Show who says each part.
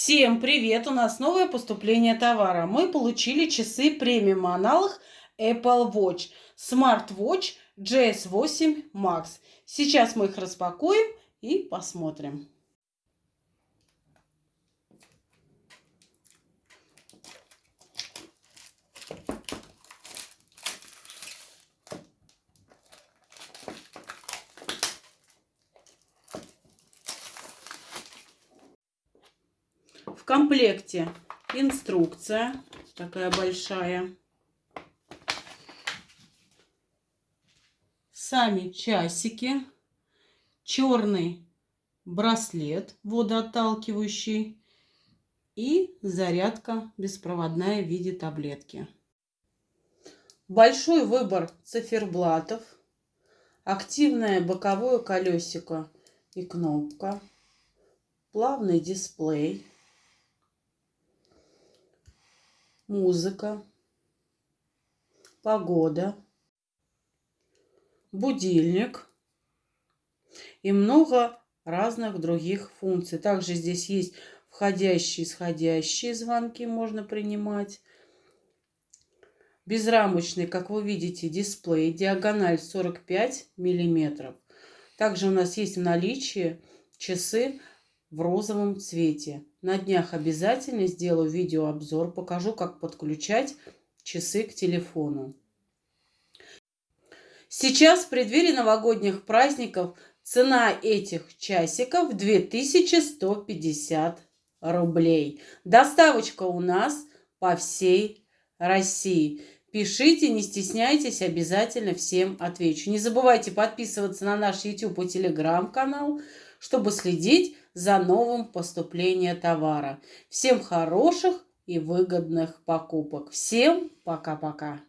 Speaker 1: Всем привет! У нас новое поступление товара. Мы получили часы премиум аналог Apple Watch Smart Watch GS8 Max. Сейчас мы их распакуем и посмотрим. Комплекте инструкция такая большая. Сами часики. Черный браслет водоотталкивающий. И зарядка беспроводная в виде таблетки. Большой выбор циферблатов. Активное боковое колесико и кнопка. Плавный дисплей музыка, погода, будильник и много разных других функций. Также здесь есть входящие исходящие звонки можно принимать. Безрамочный, как вы видите, дисплей, диагональ 45 миллиметров. Также у нас есть в наличии часы в розовом цвете. На днях обязательно сделаю видеообзор, покажу, как подключать часы к телефону. Сейчас в преддверии новогодних праздников цена этих часиков 2150 рублей. Доставочка у нас по всей России. Пишите, не стесняйтесь, обязательно всем отвечу. Не забывайте подписываться на наш YouTube и Telegram канал, чтобы следить за новым поступлением товара. Всем хороших и выгодных покупок. Всем пока-пока.